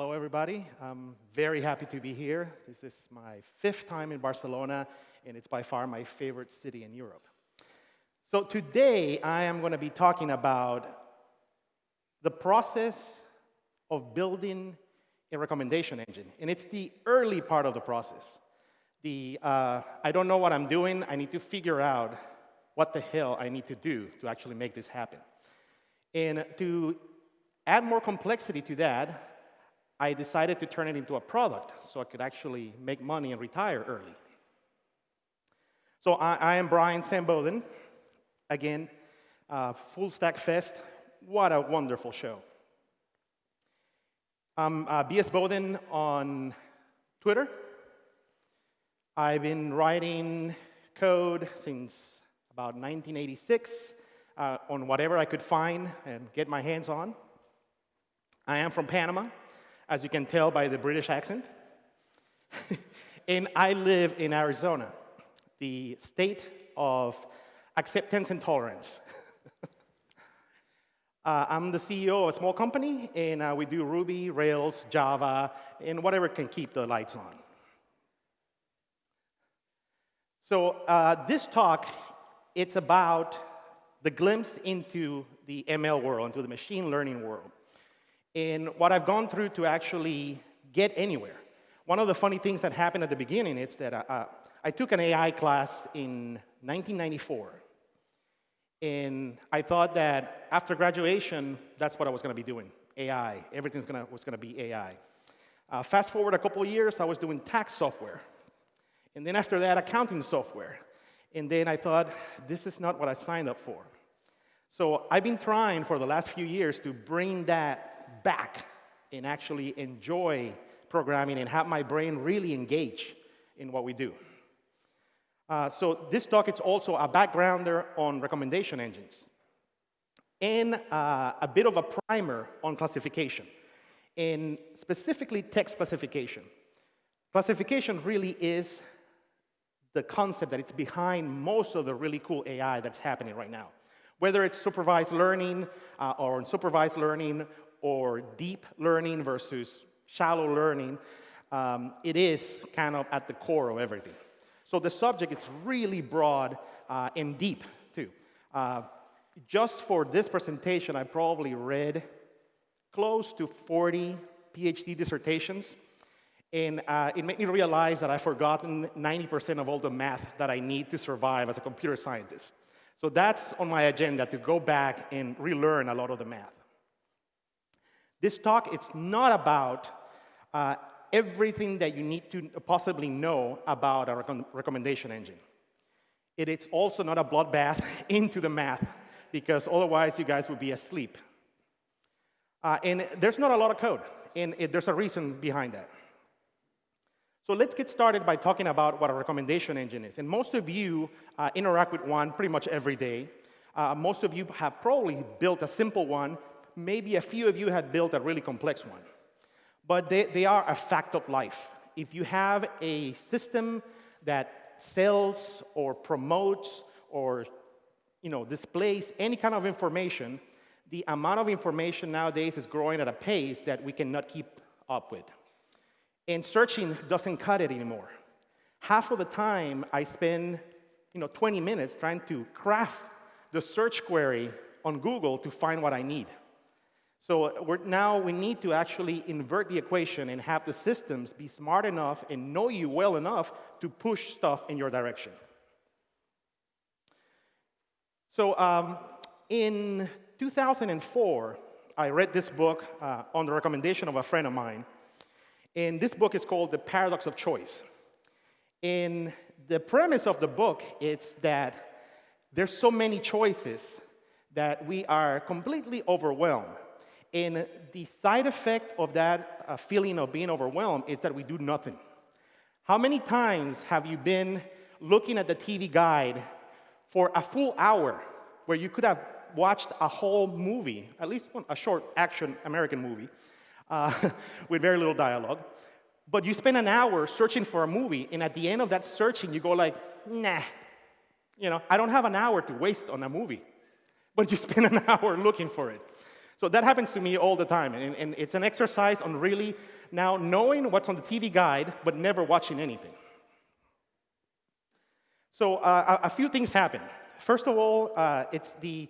Hello, everybody. I'm very happy to be here. This is my fifth time in Barcelona, and it's by far my favorite city in Europe. So today, I am going to be talking about the process of building a recommendation engine, and it's the early part of the process. The, uh, I don't know what I'm doing, I need to figure out what the hell I need to do to actually make this happen. And to add more complexity to that, I decided to turn it into a product so I could actually make money and retire early. So I, I am Brian Sam-Bodden. Again, uh, Full Stack Fest. What a wonderful show. I'm uh, BS Boden on Twitter. I've been writing code since about 1986 uh, on whatever I could find and get my hands on. I am from Panama as you can tell by the British accent. and I live in Arizona, the state of acceptance and tolerance. uh, I'm the CEO of a small company, and uh, we do Ruby, Rails, Java, and whatever can keep the lights on. So uh, this talk, it's about the glimpse into the ML world, into the machine learning world in what I've gone through to actually get anywhere. One of the funny things that happened at the beginning is that uh, uh I took an AI class in 1994. And I thought that after graduation, that's what I was going to be doing, AI. Everything was going to be AI. Uh, fast forward a couple years, I was doing tax software. And then after that, accounting software. And then I thought, this is not what I signed up for. So I've been trying for the last few years to bring that back and actually enjoy programming and have my brain really engage in what we do. Uh, so this talk is also a backgrounder on recommendation engines and uh, a bit of a primer on classification, and specifically text classification. Classification really is the concept that it's behind most of the really cool AI that's happening right now. Whether it's supervised learning uh, or unsupervised learning or deep learning versus shallow learning, um, it is kind of at the core of everything. So the subject is really broad uh, and deep, too. Uh, just for this presentation, I probably read close to 40 PhD dissertations. And uh, it made me realize that I've forgotten 90% of all the math that I need to survive as a computer scientist. So that's on my agenda, to go back and relearn a lot of the math. This talk, it's not about uh, everything that you need to possibly know about a rec recommendation engine. It is also not a bloodbath into the math, because otherwise you guys would be asleep. Uh, and there's not a lot of code, and it, there's a reason behind that. So let's get started by talking about what a recommendation engine is. And most of you uh, interact with one pretty much every day. Uh, most of you have probably built a simple one maybe a few of you had built a really complex one. But they, they are a fact of life. If you have a system that sells or promotes or you know, displays any kind of information, the amount of information nowadays is growing at a pace that we cannot keep up with. And searching doesn't cut it anymore. Half of the time I spend you know, 20 minutes trying to craft the search query on Google to find what I need. So now we need to actually invert the equation and have the systems be smart enough and know you well enough to push stuff in your direction. So um, in 2004, I read this book uh, on the recommendation of a friend of mine. And this book is called The Paradox of Choice. And the premise of the book is that there's so many choices that we are completely overwhelmed and the side effect of that uh, feeling of being overwhelmed is that we do nothing. How many times have you been looking at the TV guide for a full hour where you could have watched a whole movie, at least a short action American movie, uh, with very little dialogue, but you spend an hour searching for a movie, and at the end of that searching, you go like, nah, you know, I don't have an hour to waste on a movie, but you spend an hour looking for it. So that happens to me all the time. And, and it's an exercise on really now knowing what's on the TV guide, but never watching anything. So uh, a, few things happen. First of all, uh, it's the,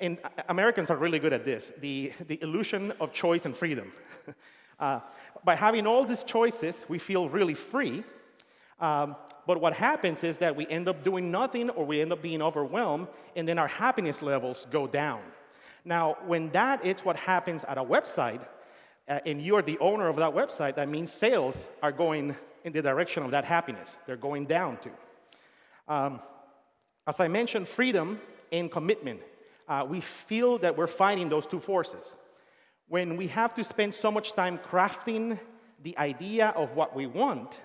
and Americans are really good at this, the, the illusion of choice and freedom. uh, by having all these choices, we feel really free. Um, but what happens is that we end up doing nothing or we end up being overwhelmed, and then our happiness levels go down. Now, when that is what happens at a website, uh, and you're the owner of that website, that means sales are going in the direction of that happiness. They're going down too. Um, as I mentioned, freedom and commitment. Uh, we feel that we're fighting those two forces. When we have to spend so much time crafting the idea of what we want,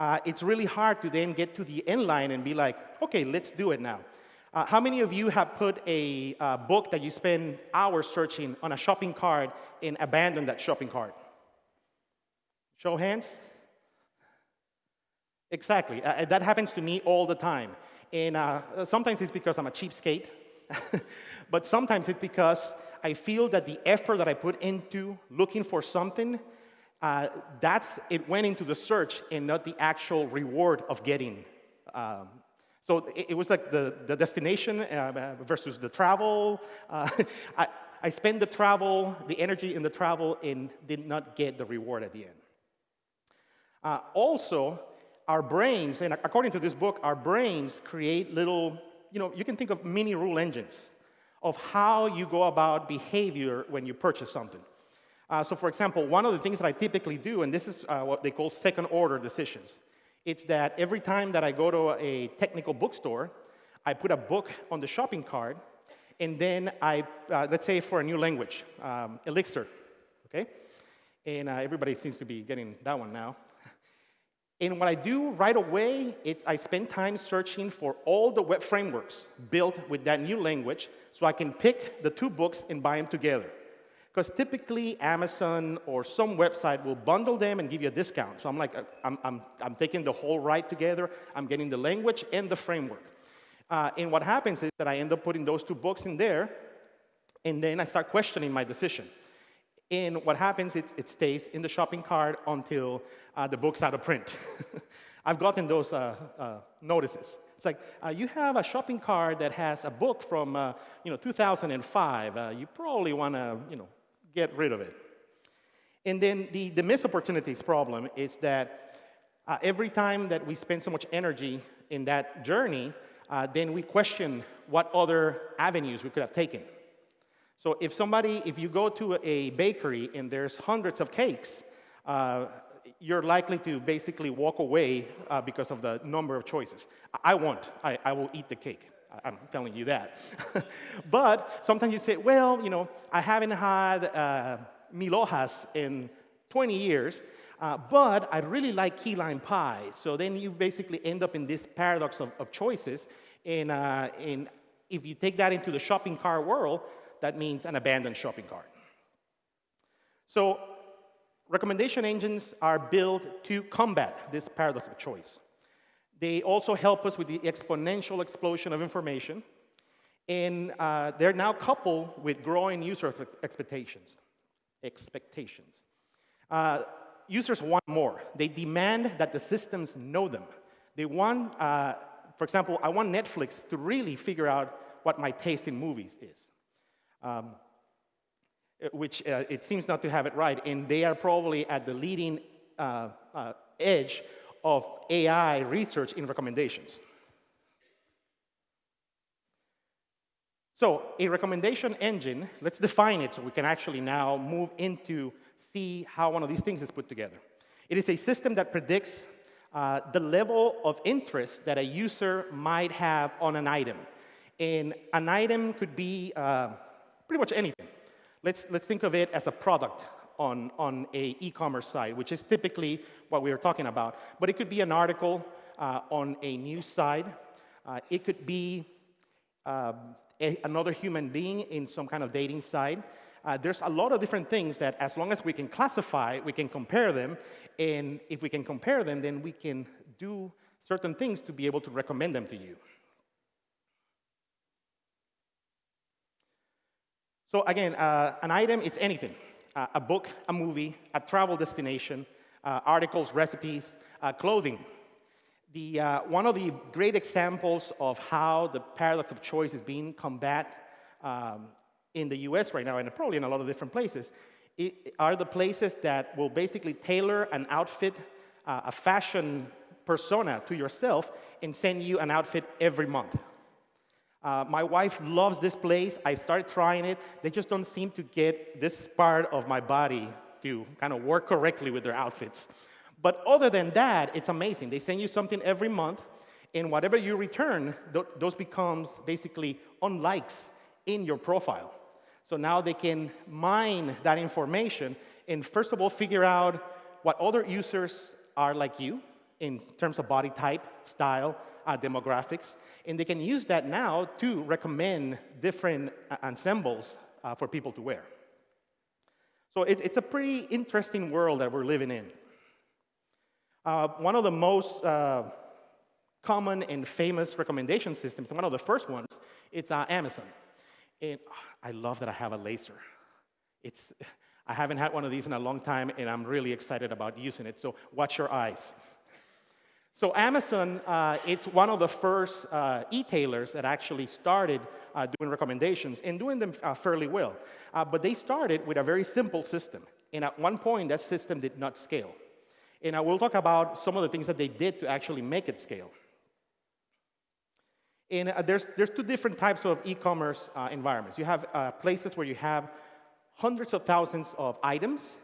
uh, it's really hard to then get to the end line and be like, okay, let's do it now. Uh, how many of you have put a uh, book that you spend hours searching on a shopping cart and abandoned that shopping cart? Show hands. Exactly. Uh, that happens to me all the time. And uh, sometimes it's because I'm a cheapskate, but sometimes it's because I feel that the effort that I put into looking for something, uh, that's it went into the search and not the actual reward of getting um, so it, was like the, the destination uh, versus the travel. Uh, I, I spent the travel, the energy in the travel, and did not get the reward at the end. Uh, also, our brains, and according to this book, our brains create little, you know, you can think of mini rule engines of how you go about behavior when you purchase something. Uh, so, for example, one of the things that I typically do, and this is uh, what they call second order decisions, it's that every time that I go to a technical bookstore, I put a book on the shopping cart, and then I, uh, let's say for a new language, um, Elixir, okay? And uh, everybody seems to be getting that one now. And what I do right away, it's I spend time searching for all the web frameworks built with that new language so I can pick the two books and buy them together. Because typically Amazon or some website will bundle them and give you a discount. So I'm like, uh, I'm, I'm, I'm taking the whole ride together. I'm getting the language and the framework. Uh, and what happens is that I end up putting those two books in there, and then I start questioning my decision. And what happens is it stays in the shopping cart until uh, the book's out of print. I've gotten those uh, uh, notices. It's like, uh, you have a shopping cart that has a book from, uh, you know, 2005. Uh, you probably want to, you know, get rid of it. And then the, the missed opportunities problem is that uh, every time that we spend so much energy in that journey, uh, then we question what other avenues we could have taken. So if somebody, if you go to a bakery and there's hundreds of cakes, uh, you're likely to basically walk away uh, because of the number of choices. I won't. I, I will eat the cake. I'm telling you that. but sometimes you say, well, you know, I haven't had uh, mil hojas in 20 years, uh, but I really like key lime pie. So then you basically end up in this paradox of, of choices. And, uh, and if you take that into the shopping cart world, that means an abandoned shopping cart. So recommendation engines are built to combat this paradox of choice. They also help us with the exponential explosion of information. And uh, they're now coupled with growing user expectations. Expectations. Uh, users want more. They demand that the systems know them. They want, uh, for example, I want Netflix to really figure out what my taste in movies is, um, which uh, it seems not to have it right. And they are probably at the leading uh, uh, edge of AI research in recommendations. So a recommendation engine, let's define it so we can actually now move into see how one of these things is put together. It is a system that predicts uh, the level of interest that a user might have on an item. And an item could be uh, pretty much anything. Let's, let's think of it as a product on, on a e-commerce site, which is typically what we are talking about. But it could be an article uh, on a news site. Uh, it could be um, a, another human being in some kind of dating site. Uh, there's a lot of different things that as long as we can classify, we can compare them. And if we can compare them, then we can do certain things to be able to recommend them to you. So again, uh, an item, it's anything. Uh, a book, a movie, a travel destination, uh, articles, recipes, uh, clothing. The, uh, one of the great examples of how the paradox of choice is being combated um, in the US right now, and probably in a lot of different places, are the places that will basically tailor an outfit, uh, a fashion persona to yourself, and send you an outfit every month. Uh, my wife loves this place. I started trying it. They just don't seem to get this part of my body to kind of work correctly with their outfits. But other than that, it's amazing. They send you something every month, and whatever you return, th those becomes basically unlikes in your profile. So now they can mine that information and first of all figure out what other users are like you in terms of body type, style, uh, demographics, and they can use that now to recommend different uh, ensembles uh, for people to wear. So it, it's a pretty interesting world that we're living in. Uh, one of the most uh, common and famous recommendation systems, one of the first ones, it's uh, Amazon. And I love that I have a laser. It's, I haven't had one of these in a long time, and I'm really excited about using it, so watch your eyes. So Amazon, uh, it's one of the first uh, e-tailers that actually started uh, doing recommendations and doing them uh, fairly well. Uh, but they started with a very simple system. And at one point, that system did not scale. And I will talk about some of the things that they did to actually make it scale. And uh, there's, there's two different types of e-commerce environments. You have places where you have hundreds of thousands of items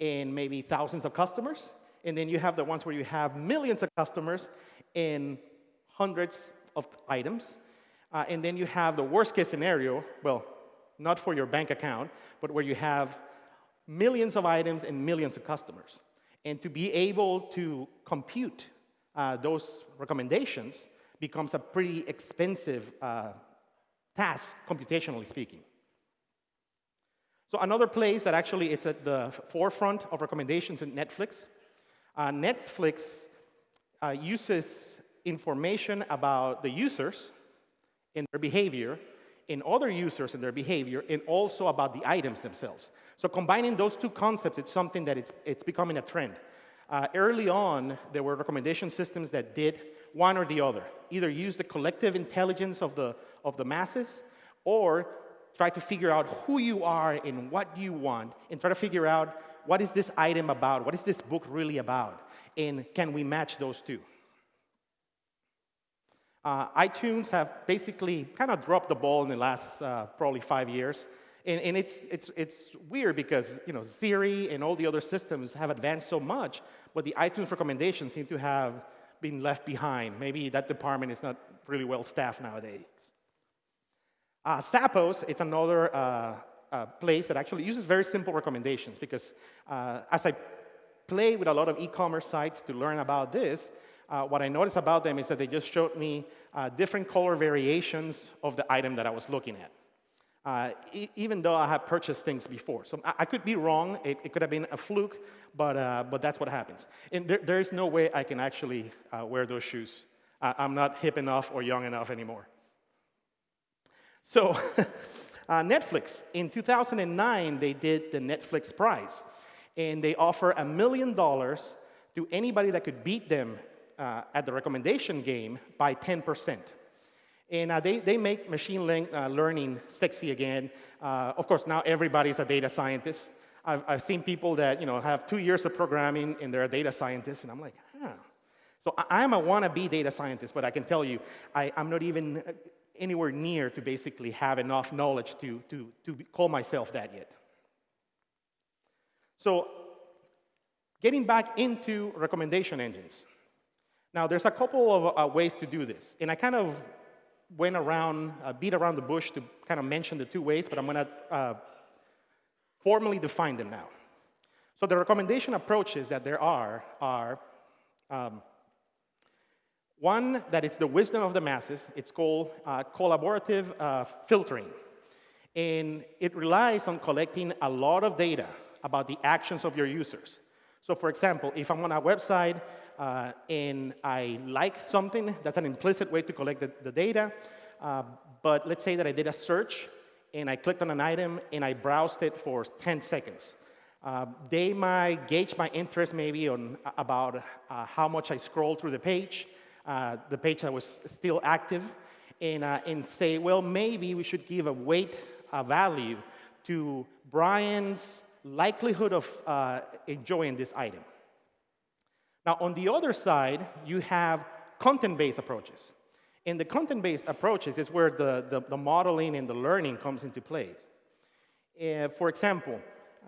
and maybe thousands of customers. And then you have the ones where you have millions of customers and hundreds of items. Uh, and then you have the worst case scenario, well, not for your bank account, but where you have millions of items and millions of customers. And to be able to compute uh, those recommendations, becomes a pretty expensive uh, task, computationally speaking. So another place that actually it's at the forefront of recommendations is Netflix. Uh, Netflix uh, uses information about the users and their behavior, in other users and their behavior, and also about the items themselves. So combining those two concepts, it's something that it's, it's becoming a trend. Uh, early on, there were recommendation systems that did one or the other. Either use the collective intelligence of the, of the masses or try to figure out who you are and what you want and try to figure out what is this item about? What is this book really about? And can we match those two? Uh, iTunes have basically kind of dropped the ball in the last uh, probably five years. And, and, it's, it's, it's weird because you know, Siri and all the other systems have advanced so much, but the iTunes recommendations seem to have been left behind. Maybe that department is not really well staffed nowadays. Uh, Zappos, it's another uh, uh, place that actually uses very simple recommendations because uh, as I play with a lot of e-commerce sites to learn about this, uh, what I noticed about them is that they just showed me uh, different color variations of the item that I was looking at uh, e even though I had purchased things before. So I, I could be wrong. It, it, could have been a fluke, but, uh, but that's what happens. And there, there is no way I can actually wear those shoes. I'm not hip enough or young enough anymore. So uh, Netflix, in 2009, they did the Netflix Prize. And they offer a million dollars to anybody that could beat them uh, at the recommendation game by 10%. And uh, they, they make machine le uh, learning sexy again. Uh, of course, now everybody's a data scientist. I've, I've seen people that you know, have two years of programming and they're a data scientist, and I'm like, huh. So I, am a wannabe data scientist, but I can tell you, I, I'm not even anywhere near to basically have enough knowledge to, to, to call myself that yet. So getting back into recommendation engines. Now, there's a couple of uh, ways to do this, and I kind of went around, uh, beat around the bush to kind of mention the two ways, but I'm going to uh, formally define them now. So the recommendation approaches that there are are um, one that it's the wisdom of the masses. It's called uh, collaborative uh, filtering. And it relies on collecting a lot of data about the actions of your users. So for example, if I'm on a website uh, and I like something, that's an implicit way to collect the, the data. Uh, but let's say that I did a search and I clicked on an item and I browsed it for 10 seconds. Uh, they might gauge my interest maybe on uh, about uh, how much I scroll through the page, the page that was still active, and, uh, and say, well, maybe we should give a weight a value to Brian's likelihood of uh, enjoying this item. Now, on the other side, you have content-based approaches. And the content-based approaches is where the, the, the, modeling and the learning comes into place. Uh, for example,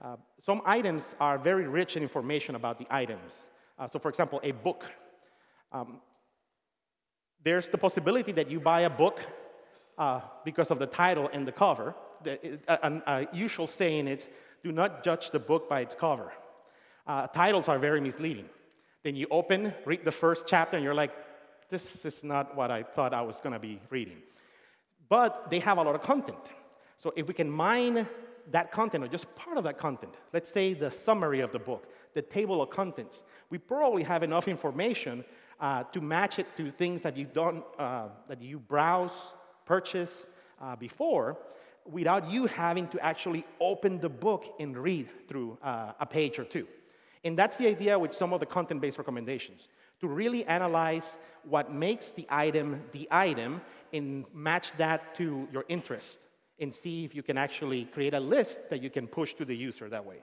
uh, some items are very rich in information about the items. Uh, so for example, a book. Um, there's the possibility that you buy a book uh, because of the title and the cover. The, a, a, usual saying is, do not judge the book by its cover. Uh, titles are very misleading. Then you open, read the first chapter, and you're like, this is not what I thought I was going to be reading. But they have a lot of content. So if we can mine that content, or just part of that content, let's say the summary of the book, the table of contents, we probably have enough information uh, to match it to things that you don't, uh, that you browse, purchase uh, before, without you having to actually open the book and read through uh, a page or two. And that's the idea with some of the content-based recommendations, to really analyze what makes the item the item and match that to your interest and see if you can actually create a list that you can push to the user that way.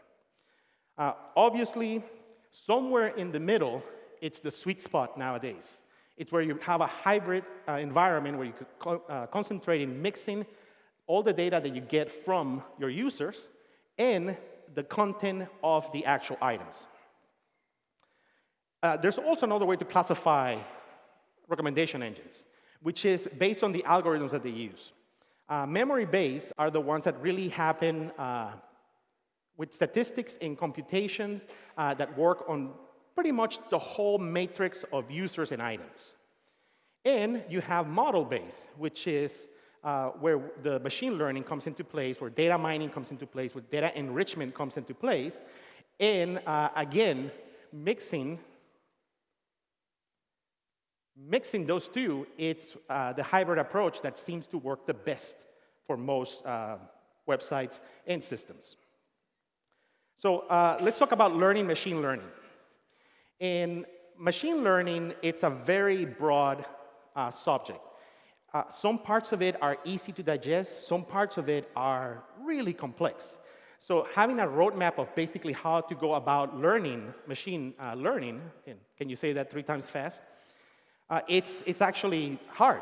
Uh, obviously, somewhere in the middle, it's the sweet spot nowadays. It's where you have a hybrid uh, environment where you could co uh, concentrate in mixing all the data that you get from your users and the content of the actual items. Uh, there's also another way to classify recommendation engines, which is based on the algorithms that they use. Uh, Memory-based are the ones that really happen uh, with statistics and computations uh, that work on pretty much the whole matrix of users and items. And you have model base, which is uh, where the machine learning comes into place, where data mining comes into place, where data enrichment comes into place, and uh, again, mixing Mixing those two, it's uh, the hybrid approach that seems to work the best for most uh, websites and systems. So uh, let's talk about learning machine learning. In machine learning, it's a very broad uh, subject. Uh, some parts of it are easy to digest, some parts of it are really complex. So having a roadmap of basically how to go about learning, machine uh, learning, can you say that three times fast? uh, it's, it's actually hard.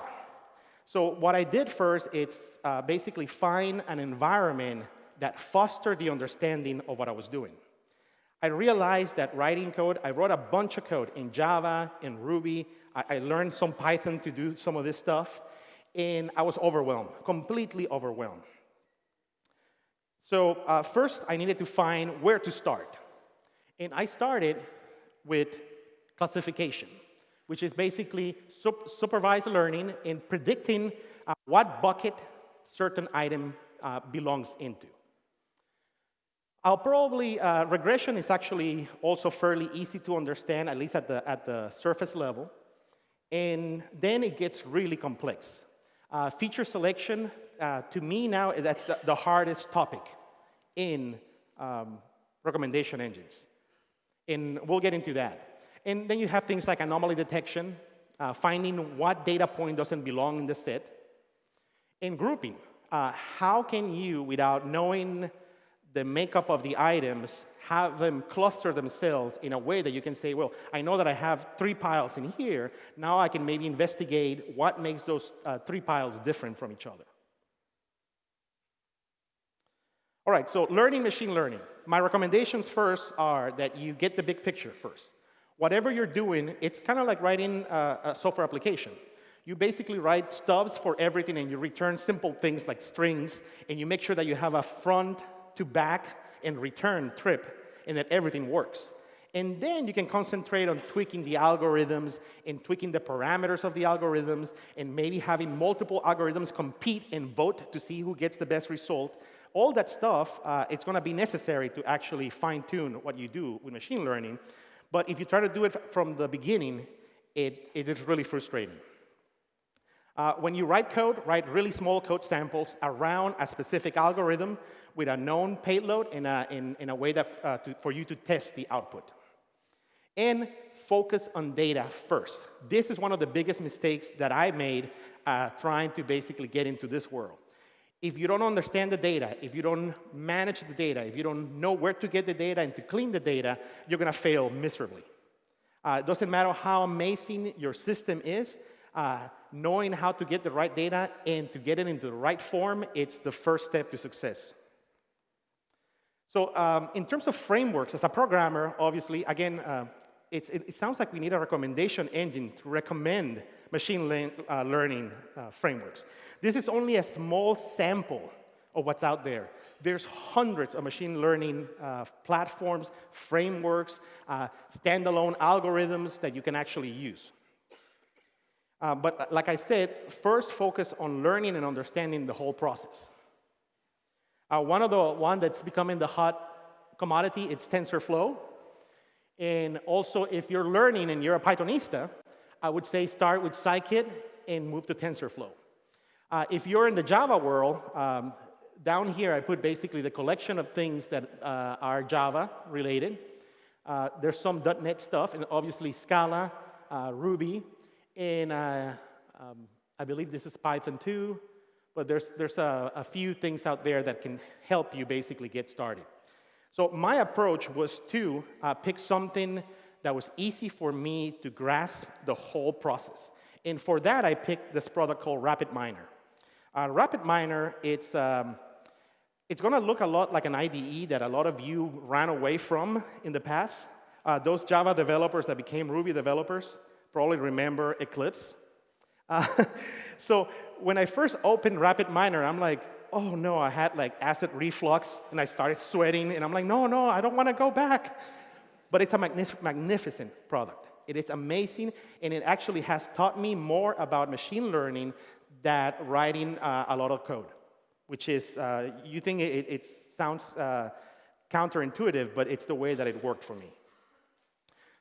So what I did first is uh, basically find an environment that fostered the understanding of what I was doing. I realized that writing code, I wrote a bunch of code in Java, in Ruby. I, I learned some Python to do some of this stuff, and I was overwhelmed, completely overwhelmed. So uh, first, I needed to find where to start. And I started with classification which is basically sup supervised learning in predicting uh, what bucket certain item uh, belongs into. I'll probably, uh, regression is actually also fairly easy to understand, at least at the, at the surface level. And then it gets really complex. Uh, feature selection, uh, to me now, that's the, the hardest topic in um, recommendation engines. And we'll get into that. And then you have things like anomaly detection, uh, finding what data point doesn't belong in the set, and grouping. Uh, how can you, without knowing the makeup of the items, have them cluster themselves in a way that you can say, well, I know that I have three piles in here. Now I can maybe investigate what makes those uh, three piles different from each other. All right, so learning machine learning. My recommendations first are that you get the big picture first whatever you're doing, it's kind of like writing a, a, software application. You basically write stubs for everything and you return simple things like strings and you make sure that you have a front to back and return trip and that everything works. And then you can concentrate on tweaking the algorithms and tweaking the parameters of the algorithms and maybe having multiple algorithms compete and vote to see who gets the best result. All that stuff, uh, it's going to be necessary to actually fine tune what you do with machine learning. But if you try to do it from the beginning, it, it is really frustrating. Uh, when you write code, write really small code samples around a specific algorithm with a known payload in a, in, in a way that, uh, to, for you to test the output. And focus on data first. This is one of the biggest mistakes that I made uh, trying to basically get into this world. If you don't understand the data, if you don't manage the data, if you don't know where to get the data and to clean the data, you're going to fail miserably. Uh, it doesn't matter how amazing your system is, uh, knowing how to get the right data and to get it into the right form, it's the first step to success. So um, in terms of frameworks, as a programmer, obviously, again, uh, it, it, sounds like we need a recommendation engine to recommend machine le uh, learning uh, frameworks. This is only a small sample of what's out there. There's hundreds of machine learning uh, platforms, frameworks, uh, standalone algorithms that you can actually use. Uh, but like I said, first focus on learning and understanding the whole process. Uh, one of the one that's becoming the hot commodity, it's TensorFlow. And also, if you're learning and you're a Pythonista, I would say start with scikit and move to TensorFlow. Uh, if you're in the Java world, um, down here I put basically the collection of things that uh, are Java related. Uh, there's some .NET stuff, and obviously Scala, Ruby, and uh, um, I believe this is Python 2, but there's, there's a, a, few things out there that can help you basically get started. So my approach was to uh, pick something that was easy for me to grasp the whole process. And for that, I picked this product called RapidMiner. Uh, RapidMiner, it's, um, it's going to look a lot like an IDE that a lot of you ran away from in the past. Uh, those Java developers that became Ruby developers, probably remember Eclipse. Uh, so when I first opened RapidMiner, I'm like, oh no, I had like acid reflux and I started sweating and I'm like, no, no, I don't want to go back. But it's a magnif magnificent product. It is amazing and it actually has taught me more about machine learning than writing uh, a lot of code, which is, uh, you think it, it sounds uh, counterintuitive, but it's the way that it worked for me.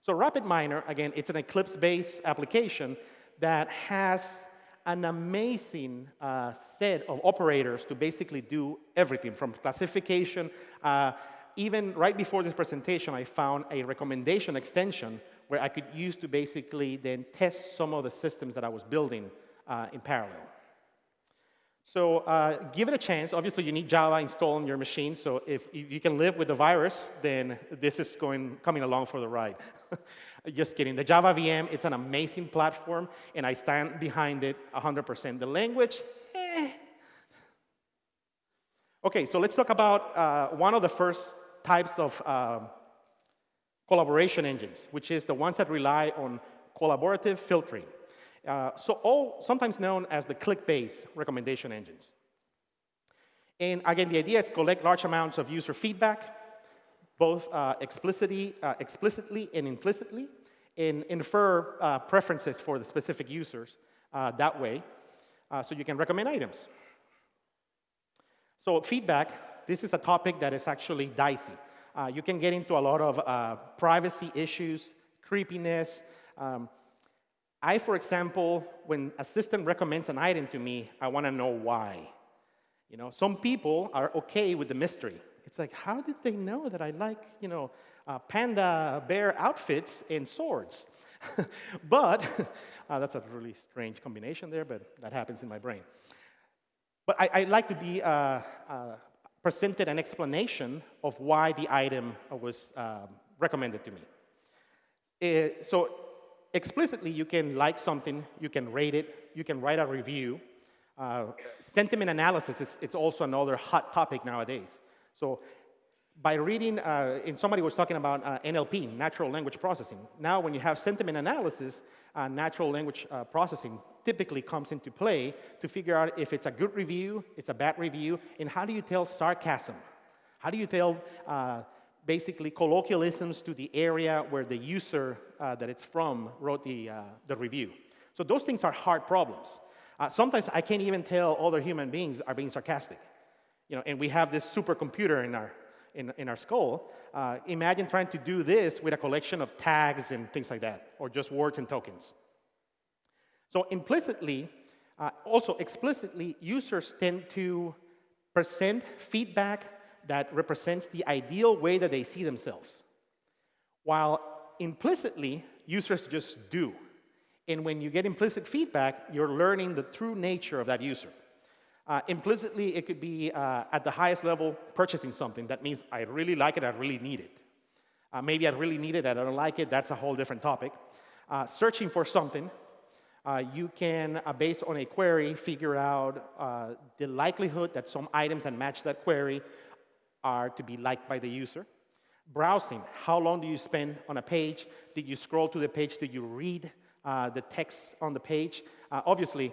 So RapidMiner, again, it's an Eclipse-based application that has an amazing uh, set of operators to basically do everything from classification. Uh, even right before this presentation, I found a recommendation extension where I could use to basically then test some of the systems that I was building uh, in parallel. So uh, give it a chance. Obviously, you need Java installed on your machine. So if, if, you can live with the virus, then this is going, coming along for the ride. Just kidding. The Java VM, it's an amazing platform, and I stand behind it 100%. The language, eh. Okay, so let's talk about uh, one of the first types of uh, collaboration engines, which is the ones that rely on collaborative filtering. Uh, so all sometimes known as the click-based recommendation engines. And again, the idea is collect large amounts of user feedback, both uh, explicitly, uh, explicitly and implicitly, and infer uh, preferences for the specific users uh, that way, uh, so you can recommend items. So feedback, this is a topic that is actually dicey. you can get into a lot of privacy issues, creepiness, um, I, for example, when a system recommends an item to me, I want to know why. You know, some people are okay with the mystery. It's like, how did they know that I like, you know, uh, panda bear outfits and swords? but uh, that's a really strange combination there, but that happens in my brain. But I, I like to be uh, uh presented an explanation of why the item was um, recommended to me. Uh, so explicitly, you can like something, you can rate it, you can write a review. Uh, sentiment analysis is it's also another hot topic nowadays. So by reading, uh, and somebody was talking about uh, NLP, natural language processing. Now, when you have sentiment analysis, uh, natural language uh, processing typically comes into play to figure out if it's a good review, it's a bad review, and how do you tell sarcasm? How do you tell uh, basically colloquialisms to the area where the user uh, that it's from wrote the, the review. So those things are hard problems. Sometimes I can't even tell other human beings are being sarcastic. You know, and we have this supercomputer in our, in, in our skull. Uh, imagine trying to do this with a collection of tags and things like that, or just words and tokens. So implicitly, Uh, also, explicitly, users tend to present feedback that represents the ideal way that they see themselves, while implicitly, users just do. And when you get implicit feedback, you're learning the true nature of that user. Uh, implicitly, it could be uh, at the highest level purchasing something. That means I really like it, I really need it. Uh, maybe I really need it, I don't like it, that's a whole different topic. Uh, searching for something, uh, you can, uh, based on a query, figure out the likelihood that some items that match that query are to be liked by the user. Browsing, how long do you spend on a page? Did you scroll to the page? Did you read the text on the page? obviously,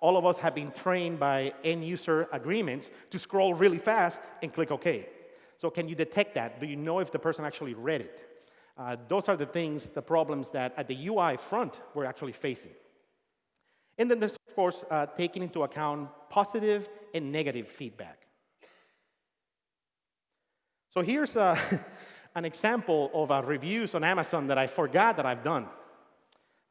all of us have been trained by end user agreements to scroll really fast and click OK. So can you detect that? Do you know if the person actually read it? Uh, those are the things, the problems that at the UI front we're actually facing. And then there's, of course, uh, taking into account positive and negative feedback. So here's uh, an example of uh, reviews on Amazon that I forgot that I've done.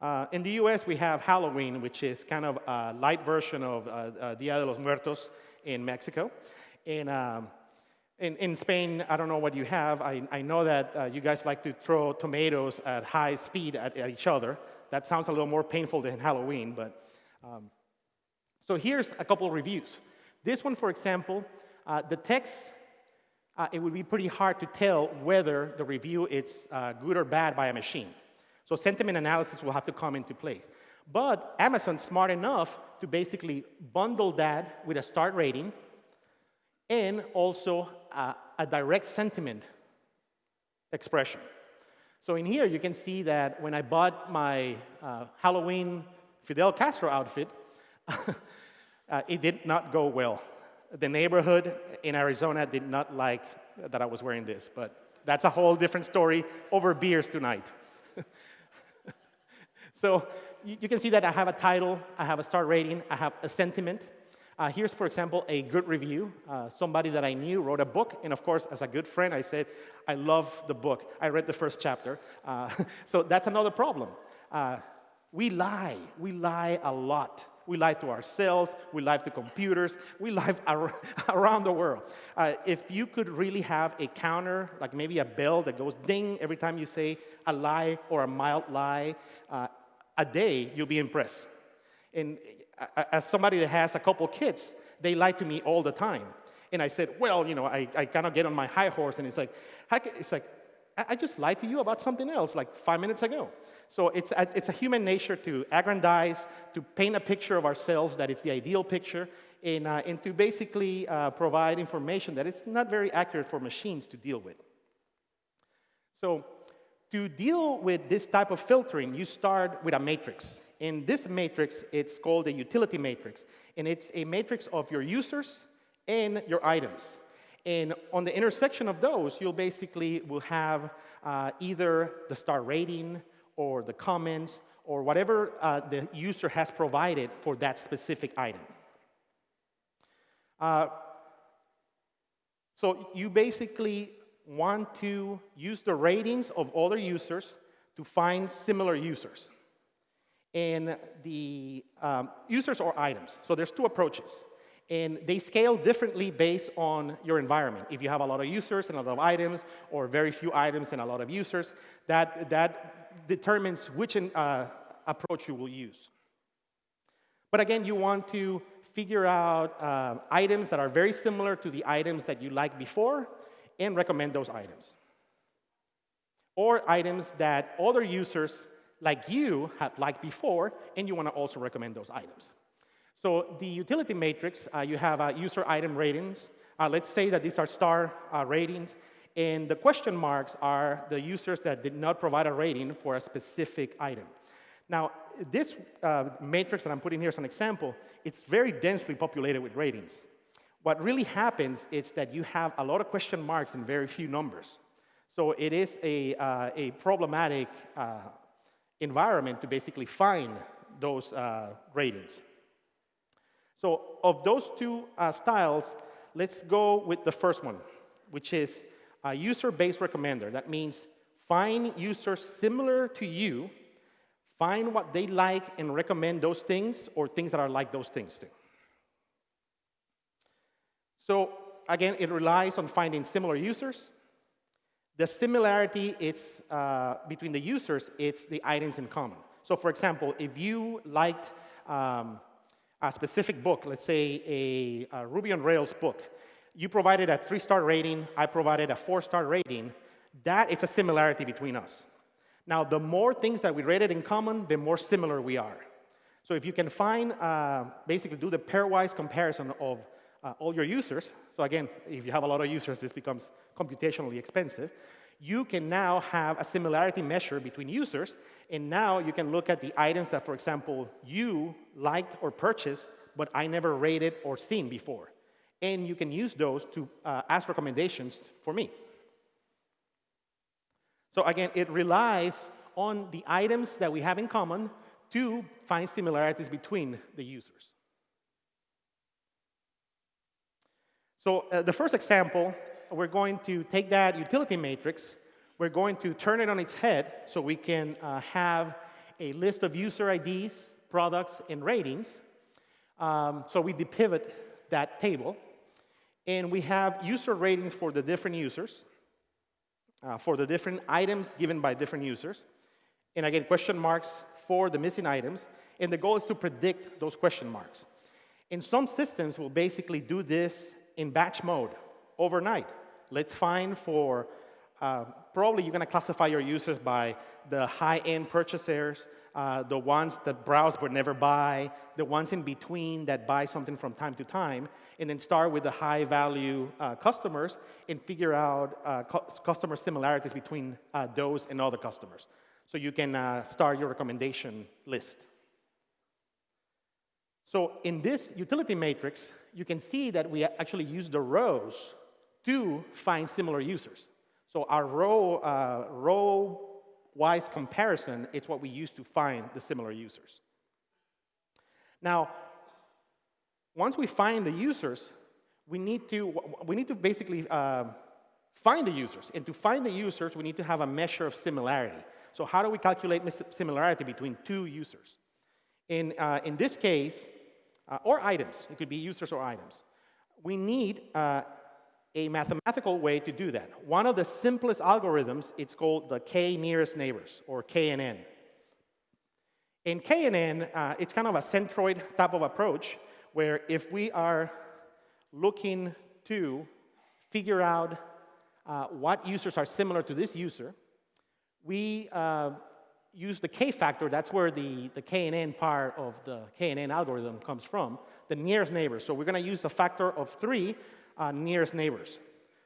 Uh, in the US, we have Halloween, which is kind of a light version of uh, uh, Dia de los Muertos in Mexico. In, um, in, in, Spain, I don't know what you have. I, I know that uh, you guys like to throw tomatoes at high speed at, at, each other. That sounds a little more painful than Halloween, but. Um, so here's a couple of reviews. This one, for example, uh, the text, uh, it would be pretty hard to tell whether the review is good or bad by a machine. So sentiment analysis will have to come into place. But Amazon's smart enough to basically bundle that with a start rating and also a, a direct sentiment expression. So in here, you can see that when I bought my uh, Halloween Fidel Castro outfit, uh, it did not go well. The neighborhood in Arizona did not like that I was wearing this, but that's a whole different story over beers tonight. So you, you, can see that I have a title, I have a star rating, I have a sentiment. Uh, here's, for example, a good review. Uh, somebody that I knew wrote a book, and of course, as a good friend, I said, I love the book. I read the first chapter. Uh, so that's another problem. Uh, we lie. We lie a lot. We lie to ourselves. We lie to computers. We lie ar around the world. Uh, if you could really have a counter, like maybe a bell that goes ding every time you say a lie or a mild lie, uh, a day, you'll be impressed. And as somebody that has a couple kids, they lie to me all the time. And I said, well, you know, I, I kind of get on my high horse, and it's like, it's like, I just lied to you about something else like five minutes ago. So it's a, it's a human nature to aggrandize, to paint a picture of ourselves that it's the ideal picture, and, uh, and to basically uh, provide information that it's not very accurate for machines to deal with. So to deal with this type of filtering, you start with a matrix. In this matrix, it's called a utility matrix, and it's a matrix of your users and your items. And on the intersection of those, you'll basically will have uh, either the star rating or the comments or whatever uh, the user has provided for that specific item. Uh, so you basically want to use the ratings of other users to find similar users. And the um, users or items. So there's two approaches. And they scale differently based on your environment. If you have a lot of users and a lot of items, or very few items and a lot of users, that, that determines which uh, approach you will use. But again, you want to figure out uh, items that are very similar to the items that you liked before, and recommend those items. Or items that other users like you had liked before, and you want to also recommend those items. So the utility matrix, uh, you have uh, user item ratings. Uh, let's say that these are star uh, ratings, and the question marks are the users that did not provide a rating for a specific item. Now, this uh, matrix that I'm putting here as an example, it's very densely populated with ratings. What really happens is that you have a lot of question marks and very few numbers. So it is a, uh, a problematic uh, environment to basically find those uh, ratings. So of those two uh, styles, let's go with the first one, which is a user-based recommender. That means find users similar to you, find what they like and recommend those things or things that are like those things too. So again, it relies on finding similar users. The similarity it's, uh, between the users, it's the items in common. So for example, if you liked um, a specific book, let's say a, a Ruby on Rails book, you provided a three-star rating, I provided a four-star rating, that is a similarity between us. Now, the more things that we rated in common, the more similar we are. So if you can find, uh, basically do the pairwise comparison of uh, all your users, so again, if you have a lot of users, this becomes computationally expensive, you can now have a similarity measure between users, and now you can look at the items that, for example, you liked or purchased, but I never rated or seen before. And you can use those to uh, ask recommendations for me. So again, it relies on the items that we have in common to find similarities between the users. So uh, the first example, we're going to take that utility matrix, we're going to turn it on its head so we can uh, have a list of user IDs, products, and ratings. Um, so we depivot that table. And we have user ratings for the different users, uh, for the different items given by different users. And again, question marks for the missing items. And the goal is to predict those question marks. In some systems, we'll basically do this in batch mode overnight. Let's find for, uh, probably you're going to classify your users by the high-end purchasers, uh, the ones that browse but never buy, the ones in between that buy something from time to time, and then start with the high-value uh, customers and figure out uh, cu customer similarities between uh, those and other customers. So you can uh, start your recommendation list. So in this utility matrix, you can see that we actually use the rows to find similar users. So our row, uh, row-wise comparison is what we use to find the similar users. Now, once we find the users, we need to, we need to basically uh, find the users. And to find the users, we need to have a measure of similarity. So how do we calculate similarity between two users? In, uh, in this case, uh, or items, it could be users or items, we need uh, a mathematical way to do that. One of the simplest algorithms, it's called the k nearest neighbors, or KNN. In KNN, uh, it's kind of a centroid type of approach, where if we are looking to figure out uh, what users are similar to this user, we uh, use the k factor, that's where the, the KNN part of the KNN algorithm comes from, the nearest neighbors. So we're going to use a factor of three uh, nearest neighbors.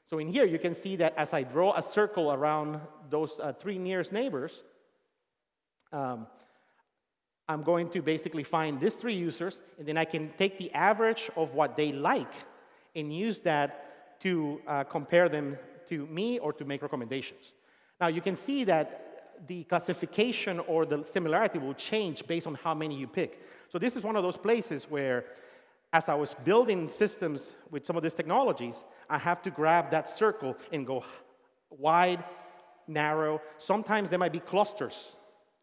So in here, you can see that as I draw a circle around those uh, three nearest neighbors, um, I'm going to basically find these three users, and then I can take the average of what they like and use that to uh, compare them to me or to make recommendations. Now, you can see that the classification or the similarity will change based on how many you pick. So this is one of those places where as I was building systems with some of these technologies, I have to grab that circle and go wide, narrow. Sometimes there might be clusters,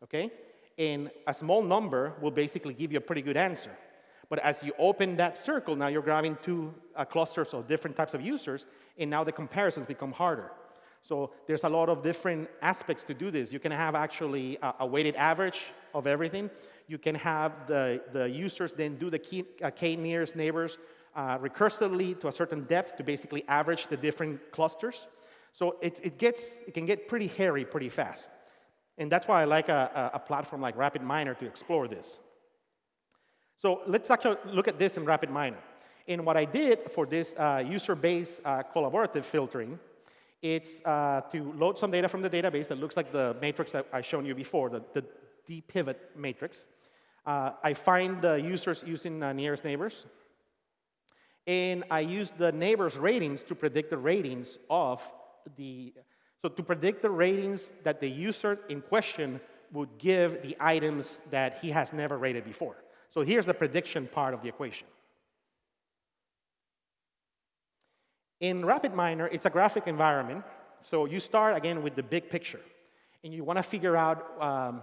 okay? And a small number will basically give you a pretty good answer. But as you open that circle, now you're grabbing two uh, clusters of different types of users, and now the comparisons become harder. So there's a lot of different aspects to do this. You can have actually a, a weighted average of everything. You can have the, the users then do the key, uh, k-nearest neighbors uh, recursively to a certain depth to basically average the different clusters. So it, it, gets, it can get pretty hairy pretty fast. And that's why I like a, a platform like RapidMiner to explore this. So let's actually look at this in RapidMiner. And what I did for this uh, user-based uh, collaborative filtering it's uh, to load some data from the database that looks like the matrix that I shown you before, the, the dpivot matrix. Uh, I find the users using uh, nearest neighbors. And I use the neighbors' ratings to predict the ratings of the, so to predict the ratings that the user in question would give the items that he has never rated before. So here's the prediction part of the equation. In RapidMiner, it's a graphic environment. So you start, again, with the big picture. And you want to figure out um,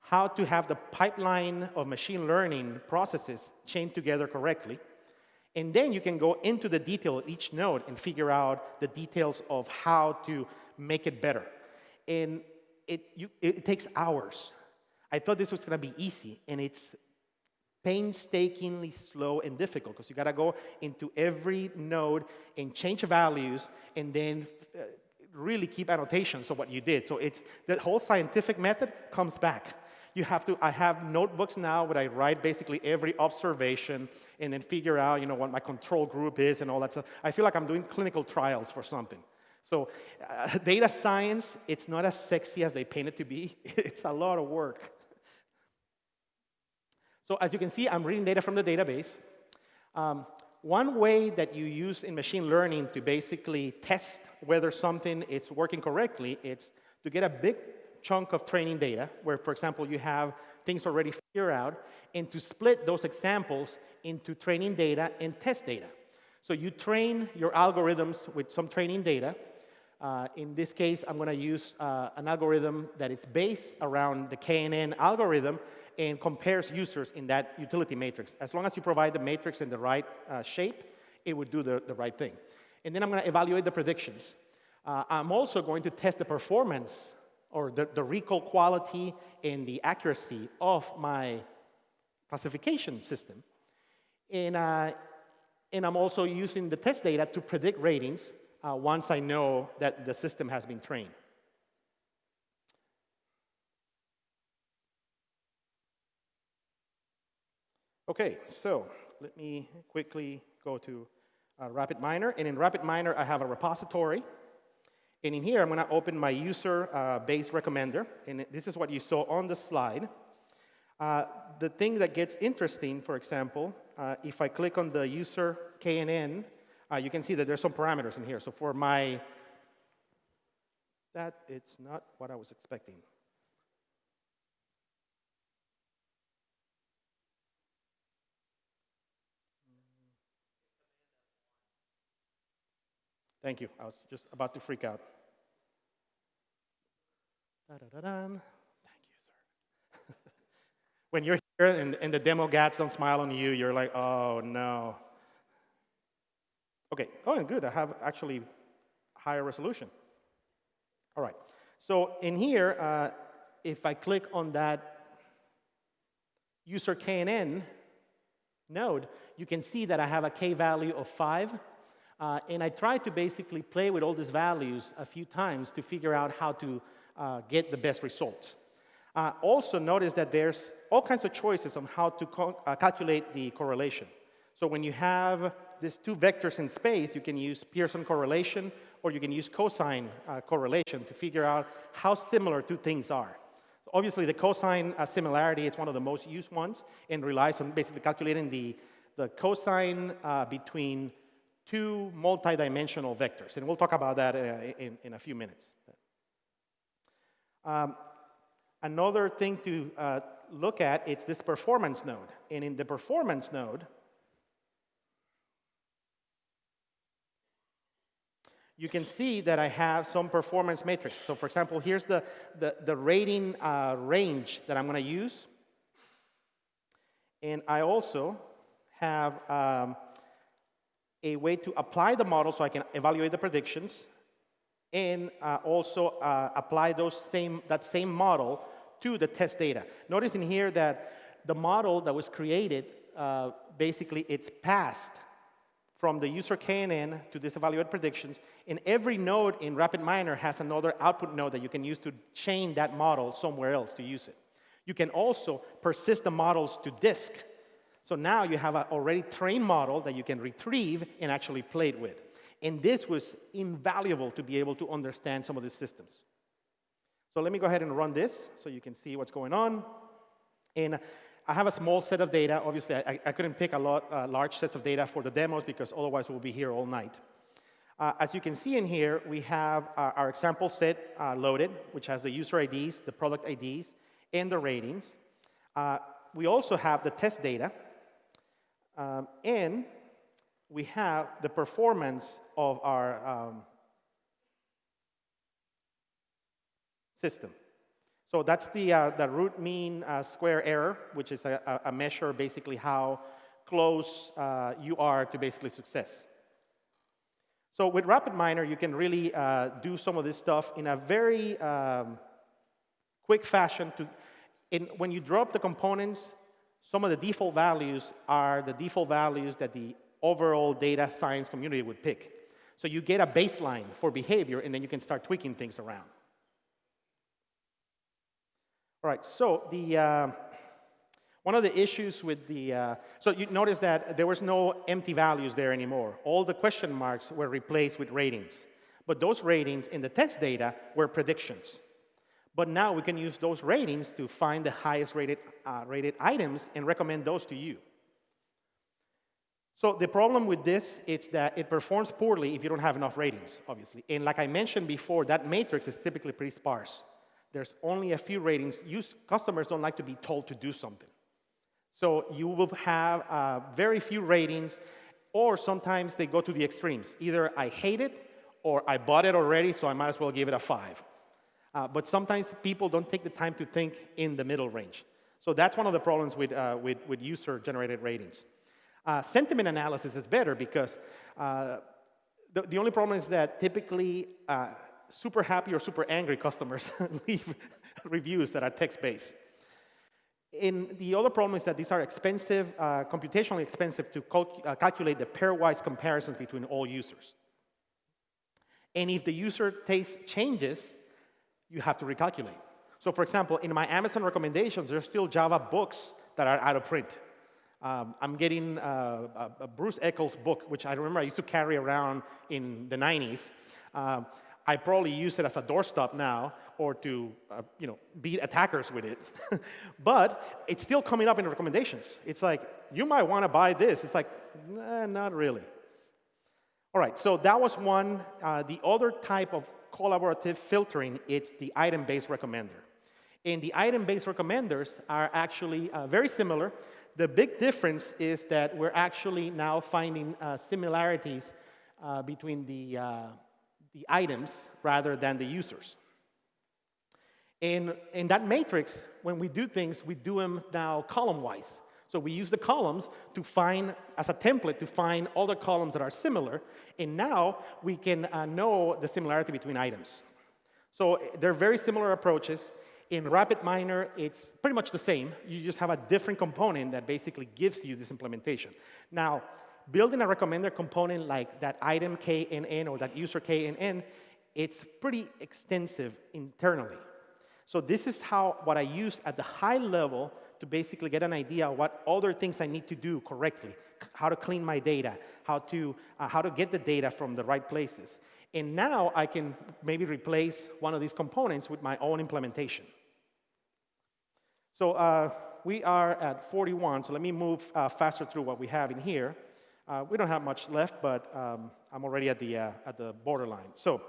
how to have the pipeline of machine learning processes chained together correctly. And then you can go into the detail of each node and figure out the details of how to make it better. And it, you, it takes hours. I thought this was going to be easy, and it's painstakingly slow and difficult because you got to go into every node and change values and then uh, really keep annotations of what you did. So it's the whole scientific method comes back. You have to, I have notebooks now where I write basically every observation and then figure out, you know, what my control group is and all that stuff. I feel like I'm doing clinical trials for something. So uh, data science, it's not as sexy as they paint it to be. it's a lot of work. So as you can see, I'm reading data from the database. Um, one way that you use in machine learning to basically test whether something is working correctly is to get a big chunk of training data, where, for example, you have things already figured out, and to split those examples into training data and test data. So you train your algorithms with some training data. Uh, in this case, I'm going to use uh, an algorithm that it's based around the KNN algorithm, and compares users in that utility matrix. As long as you provide the matrix in the right uh, shape, it would do the, the right thing. And then I'm going to evaluate the predictions. Uh, I'm also going to test the performance or the, the recall quality and the accuracy of my classification system. And, uh, and I'm also using the test data to predict ratings uh, once I know that the system has been trained. Okay, so let me quickly go to uh, RapidMiner. And in RapidMiner, I have a repository. And in here, I'm going to open my user uh, base recommender. And this is what you saw on the slide. Uh, the thing that gets interesting, for example, uh, if I click on the user KNN, uh, you can see that there's some parameters in here. So for my, that it's not what I was expecting. Thank you. I was just about to freak out. Da, da, da, Thank you, sir. when you're here and, and the demo gats don't smile on you, you're like, oh no. Okay, oh, and good. I have actually higher resolution. All right. So in here, uh, if I click on that user KNN node, you can see that I have a K value of 5 uh, and I tried to basically play with all these values a few times to figure out how to uh, get the best results. Uh, also notice that there's all kinds of choices on how to uh, calculate the correlation. So when you have these two vectors in space, you can use Pearson correlation or you can use cosine uh, correlation to figure out how similar two things are. obviously, the cosine uh, similarity is one of the most used ones and relies on basically calculating the, the cosine between two multidimensional vectors. And we'll talk about that uh, in, in a few minutes. Um, another thing to uh, look at is this performance node. And in the performance node, you can see that I have some performance matrix. So for example, here's the, the, the rating uh, range that I'm going to use. And I also have um, a way to apply the model so I can evaluate the predictions and uh, also uh, apply those same, that same model to the test data. Notice in here that the model that was created, uh, basically it's passed from the user KNN to this evaluate predictions, and every node in RapidMiner has another output node that you can use to chain that model somewhere else to use it. You can also persist the models to disk so now you have an already trained model that you can retrieve and actually play it with. And this was invaluable to be able to understand some of these systems. So let me go ahead and run this so you can see what's going on. And I have a small set of data. Obviously, I, I couldn't pick a lot, uh, large sets of data for the demos because otherwise we'll be here all night. Uh, as you can see in here, we have our, our example set uh, loaded, which has the user IDs, the product IDs, and the ratings. Uh, we also have the test data, um, and we have the performance of our um, system. So that's the, uh, the root mean uh, square error, which is a, a measure basically how close uh, you are to basically success. So with RapidMiner, you can really uh, do some of this stuff in a very um, quick fashion. To, in, when you drop the components, some of the default values are the default values that the overall data science community would pick. So you get a baseline for behavior, and then you can start tweaking things around. All right, so the, uh, one of the issues with the, uh, so you notice that there was no empty values there anymore. All the question marks were replaced with ratings. But those ratings in the test data were predictions. But now we can use those ratings to find the highest rated, uh, rated items and recommend those to you. So the problem with this is that it performs poorly if you don't have enough ratings, obviously. And like I mentioned before, that matrix is typically pretty sparse. There's only a few ratings. Use, customers don't like to be told to do something. So you will have uh, very few ratings, or sometimes they go to the extremes. Either I hate it, or I bought it already, so I might as well give it a five. Uh, but sometimes people don't take the time to think in the middle range. So that's one of the problems with, uh, with, with user-generated ratings. Uh, sentiment analysis is better because uh, the, the only problem is that typically uh, super happy or super angry customers leave reviews that are text-based. And the other problem is that these are expensive, uh, computationally expensive to cal calculate the pairwise comparisons between all users. And if the user taste changes, you have to recalculate. So for example, in my Amazon recommendations, there's still Java books that are out of print. Um, I'm getting uh, a, a, Bruce Eckel's book, which I remember I used to carry around in the 90s. Um, I probably use it as a doorstop now or to uh, you know, beat attackers with it. but it's still coming up in recommendations. It's like, you might want to buy this. It's like, nah, not really. All right, so that was one. Uh, the other type of collaborative filtering, it's the item-based recommender. And the item-based recommenders are actually uh, very similar. The big difference is that we're actually now finding uh, similarities uh, between the uh, the items rather than the users. And in that matrix, when we do things, we do them now column-wise. So we use the columns to find, as a template, to find other columns that are similar. And now we can uh, know the similarity between items. So they're very similar approaches. In RapidMiner, it's pretty much the same. You just have a different component that basically gives you this implementation. Now, building a recommender component like that item KNN or that user KNN, it's pretty extensive internally. So this is how what I use at the high level to basically get an idea of what other things I need to do correctly, how to clean my data, how to, uh, how to get the data from the right places. And now I can maybe replace one of these components with my own implementation. So uh, we are at 41, so let me move uh, faster through what we have in here. Uh, we don't have much left, but um, I'm already at the, uh, at the borderline. So,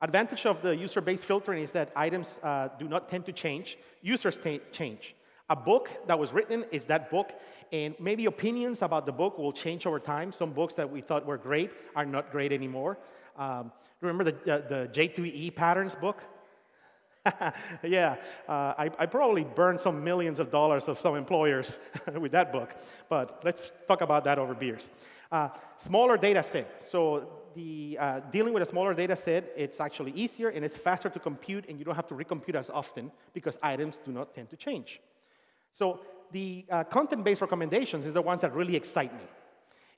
advantage of the user-based filtering is that items uh, do not tend to change. Users change. A book that was written is that book, and maybe opinions about the book will change over time. Some books that we thought were great are not great anymore. Um, remember the, the, the J2EE patterns book? yeah, uh, I, I, probably burned some millions of dollars of some employers with that book, but let's talk about that over beers. Uh, smaller data set. So the, uh, dealing with a smaller data set, it's actually easier and it's faster to compute and you don't have to recompute as often because items do not tend to change. So the uh, content-based recommendations is the ones that really excite me.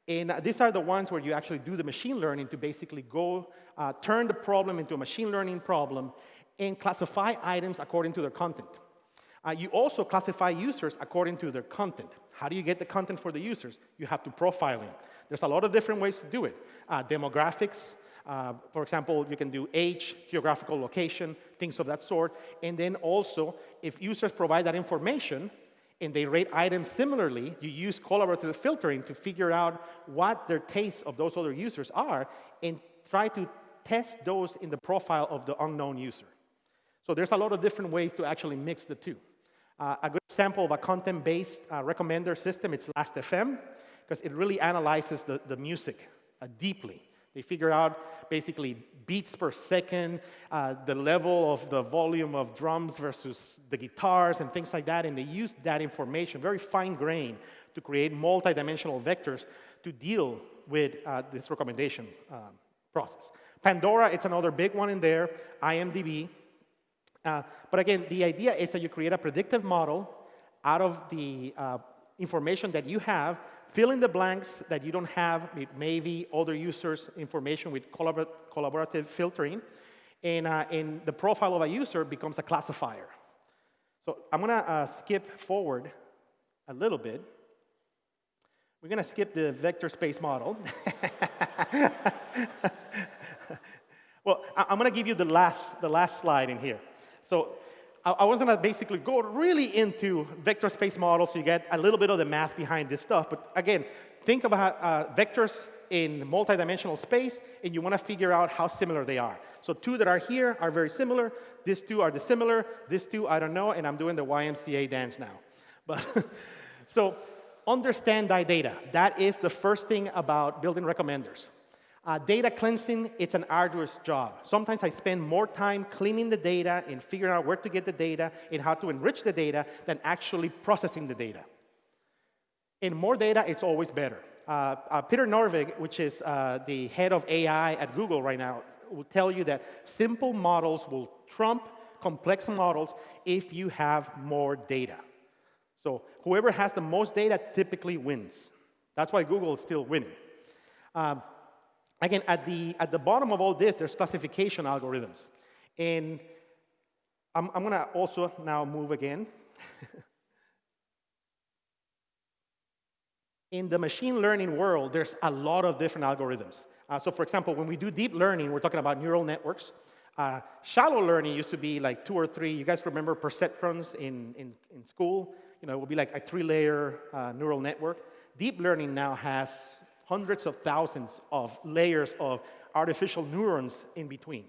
And these are the ones where you actually do the machine learning to basically go uh, turn the problem into a machine learning problem and classify items according to their content. Uh, you also classify users according to their content. How do you get the content for the users? You have to profile them. There's a lot of different ways to do it. Uh, demographics, uh, for example, you can do age, geographical location, things of that sort. And then also, if users provide that information and they rate items similarly, you use collaborative filtering to figure out what their tastes of those other users are and try to test those in the profile of the unknown user. So there's a lot of different ways to actually mix the two. Uh, a good example of a content-based uh, recommender system, it's Last.fm, because it really analyzes the, the music uh, deeply. They figure out basically beats per second, uh, the level of the volume of drums versus the guitars and things like that, and they use that information, very fine grain, to create multi-dimensional vectors to deal with uh, this recommendation um, process. Pandora, it's another big one in there, IMDb. Uh, but again, the idea is that you create a predictive model out of the uh, information that you have Fill in the blanks that you don't have maybe other users' information with collabor collaborative filtering. And, uh, and the profile of a user becomes a classifier. So I'm going to uh, skip forward a little bit. We're going to skip the vector space model. well, I'm going to give you the last, the last slide in here. So I was going to basically go really into vector space models so you get a little bit of the math behind this stuff. But again, think about uh, vectors in multidimensional space, and you want to figure out how similar they are. So two that are here are very similar. These two are dissimilar. These two, I don't know, and I'm doing the YMCA dance now. But so understand thy data. That is the first thing about building recommenders. Uh, data cleansing, it's an arduous job. Sometimes I spend more time cleaning the data and figuring out where to get the data and how to enrich the data than actually processing the data. In more data, it's always better. Uh, uh, Peter Norvig, which is uh, the head of AI at Google right now, will tell you that simple models will trump complex models if you have more data. So whoever has the most data typically wins. That's why Google is still winning. Um, Again, at the, at the bottom of all this, there's classification algorithms. And I'm, I'm going to also now move again. In the machine learning world, there's a lot of different algorithms. Uh, so for example, when we do deep learning, we're talking about neural networks. Uh, shallow learning used to be like two or three. You guys remember perceptrons in, in, in school? You know, it would be like a three-layer uh, neural network. Deep learning now has hundreds of thousands of layers of artificial neurons in between.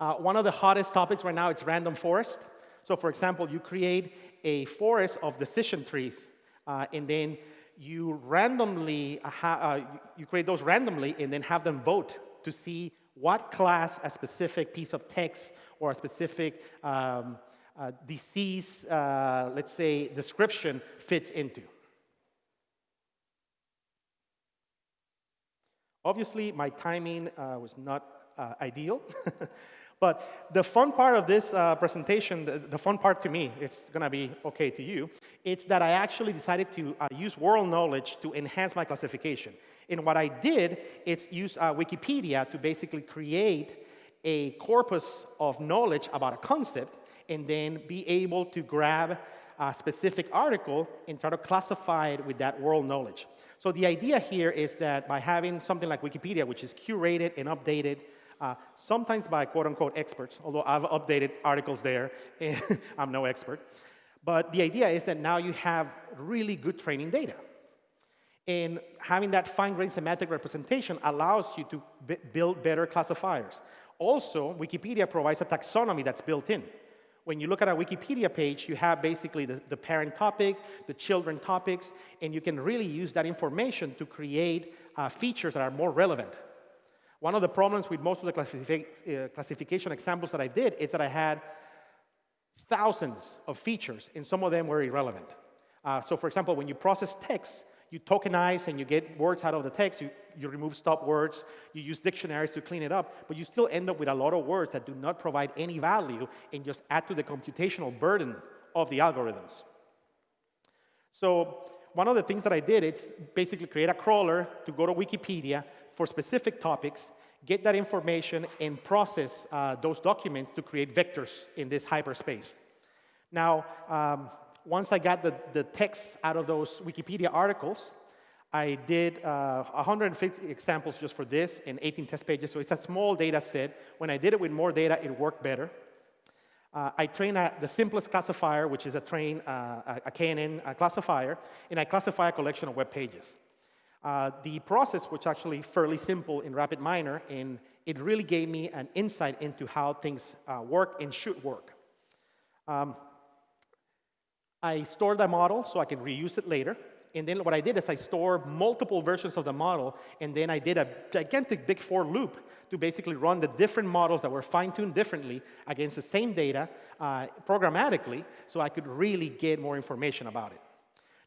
Uh, one of the hottest topics right now is random forest. So for example, you create a forest of decision trees, uh, and then you randomly, uh, uh you create those randomly and then have them vote to see what class a specific piece of text or a specific um, uh, disease, uh, let's say, description fits into. Obviously, my timing uh, was not uh, ideal. but the fun part of this uh, presentation, the, the, fun part to me, it's going to be okay to you, it's that I actually decided to uh, use world knowledge to enhance my classification. And what I did is use uh, Wikipedia to basically create a corpus of knowledge about a concept and then be able to grab a specific article and try to classify it with that world knowledge. So the idea here is that by having something like Wikipedia, which is curated and updated, uh, sometimes by quote unquote experts, although I've updated articles there, I'm no expert. But the idea is that now you have really good training data. And having that fine-grained semantic representation allows you to build better classifiers. Also, Wikipedia provides a taxonomy that's built in when you look at a Wikipedia page, you have basically the, the, parent topic, the children topics, and you can really use that information to create uh, features that are more relevant. One of the problems with most of the uh, classification examples that I did is that I had thousands of features, and some of them were irrelevant. Uh, so for example, when you process text, you tokenize and you get words out of the text, you, you remove stop words, you use dictionaries to clean it up, but you still end up with a lot of words that do not provide any value and just add to the computational burden of the algorithms. So one of the things that I did is basically create a crawler to go to Wikipedia for specific topics, get that information, and process uh, those documents to create vectors in this hyperspace. Now, um, once I got the, the text out of those Wikipedia articles, I did uh, 150 examples just for this and 18 test pages, so it's a small data set. When I did it with more data, it worked better. Uh, I trained a, the simplest classifier, which is a train, uh, a, KNN a classifier, and I classify a collection of web pages. Uh, the process was actually fairly simple in RapidMiner, and it really gave me an insight into how things uh, work and should work. Um, I store the model so I can reuse it later. And then what I did is I stored multiple versions of the model, and then I did a gigantic big for loop to basically run the different models that were fine-tuned differently against the same data uh, programmatically so I could really get more information about it.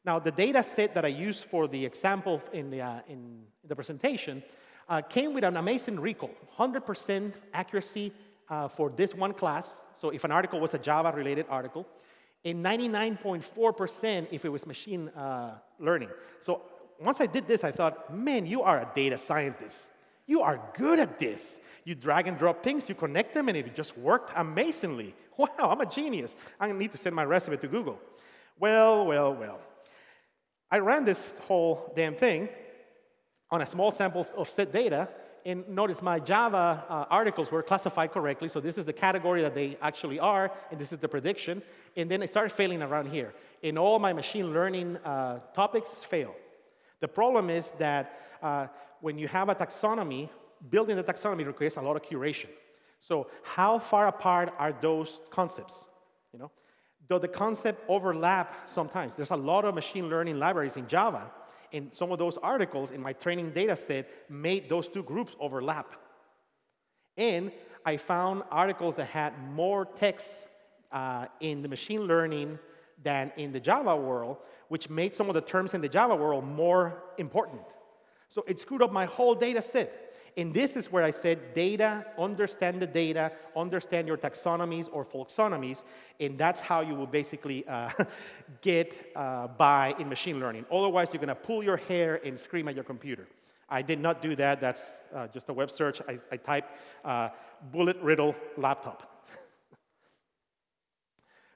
Now, the data set that I used for the example in the, uh, in the presentation uh, came with an amazing recall, 100% accuracy uh, for this one class. So if an article was a Java-related article, and 99.4% if it was machine uh, learning. So once I did this, I thought, man, you are a data scientist. You are good at this. You drag and drop things, you connect them, and it just worked amazingly. Wow, I'm a genius. I need to send my resume to Google. Well, well, well. I ran this whole damn thing on a small sample of set data, and notice my Java uh, articles were classified correctly, so this is the category that they actually are, and this is the prediction, and then it started failing around here. And all my machine learning uh, topics fail. The problem is that uh, when you have a taxonomy, building the taxonomy requires a lot of curation. So how far apart are those concepts? You know, though the concept overlap sometimes. There's a lot of machine learning libraries in Java, and some of those articles in my training data set made those two groups overlap. And I found articles that had more text uh, in the machine learning than in the Java world, which made some of the terms in the Java world more important. So it screwed up my whole data set. And this is where I said data, understand the data, understand your taxonomies or folksonomies, and that's how you will basically uh, get uh, by in machine learning. Otherwise, you're going to pull your hair and scream at your computer. I did not do that. That's uh, just a web search. I, I typed uh, bullet riddle laptop.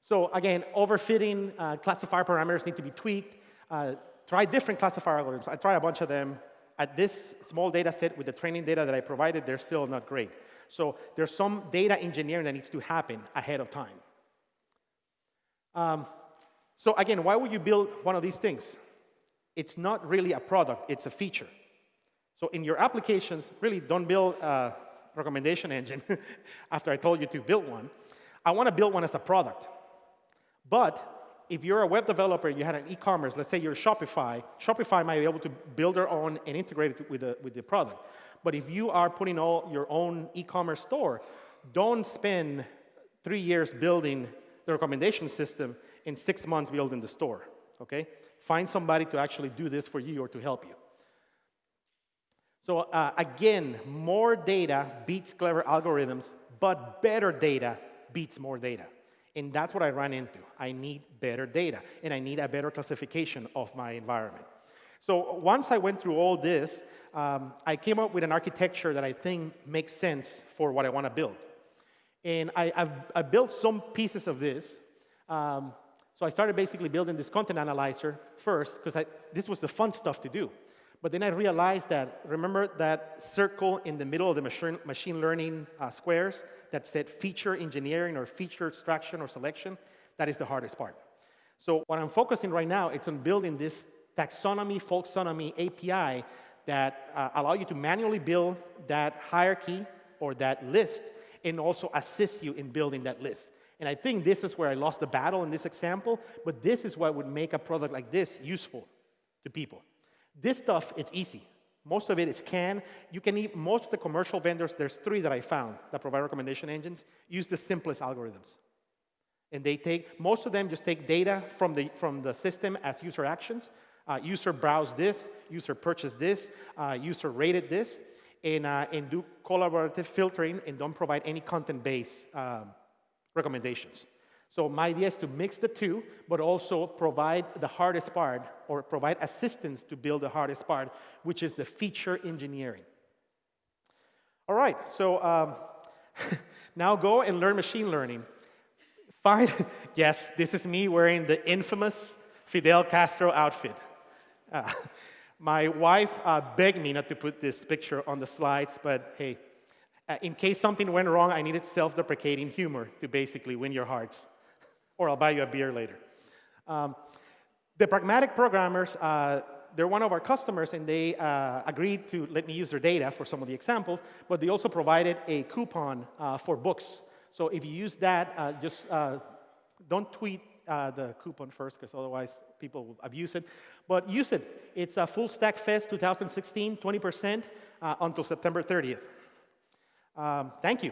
so again, overfitting uh, classifier parameters need to be tweaked. Uh, try different classifier algorithms. I tried a bunch of them at this small data set with the training data that I provided, they're still not great. So there's some data engineering that needs to happen ahead of time. Um, so again, why would you build one of these things? It's not really a product, it's a feature. So in your applications, really don't build a recommendation engine after I told you to build one. I want to build one as a product. But if you're a web developer, you had an e-commerce, let's say you're Shopify, Shopify might be able to build their own and integrate it with the, with the product. But if you are putting all your own e-commerce store, don't spend three years building the recommendation system and six months building the store, okay? Find somebody to actually do this for you or to help you. So uh, again, more data beats clever algorithms, but better data beats more data. And that's what I ran into. I need better data, and I need a better classification of my environment. So once I went through all this, um, I came up with an architecture that I think makes sense for what I want to build. And I, have I built some pieces of this. Um, so I started basically building this content analyzer first, because this was the fun stuff to do. But then I realized that, remember that circle in the middle of the machine, machine learning uh, squares that said feature engineering or feature extraction or selection? That is the hardest part. So what I'm focusing right now, it's on building this taxonomy, folksonomy API that uh, allow you to manually build that hierarchy or that list and also assist you in building that list. And I think this is where I lost the battle in this example, but this is what would make a product like this useful to people. This stuff, it's easy. Most of it is KNN. You can eat, most of the commercial vendors, there's three that I found that provide recommendation engines, use the simplest algorithms. And they take, most of them just take data from the, from the system as user actions. Uh, user browsed this, user purchased this, uh, user rated this, and, uh, and do collaborative filtering and don't provide any content-based um, recommendations. So my idea is to mix the two, but also provide the hardest part or provide assistance to build the hardest part, which is the feature engineering. All right, so um, now go and learn machine learning. Find, yes, this is me wearing the infamous Fidel Castro outfit. Uh, my wife uh, begged me not to put this picture on the slides, but hey, uh, in case something went wrong, I needed self deprecating humor to basically win your hearts or I'll buy you a beer later. Um, the pragmatic programmers, uh, they're one of our customers, and they uh, agreed to let me use their data for some of the examples, but they also provided a coupon uh, for books. So if you use that, uh, just uh, don't tweet uh, the coupon first, because otherwise people will abuse it. But use it. It's a Full Stack Fest 2016, 20% uh, until September 30th. Um, thank you.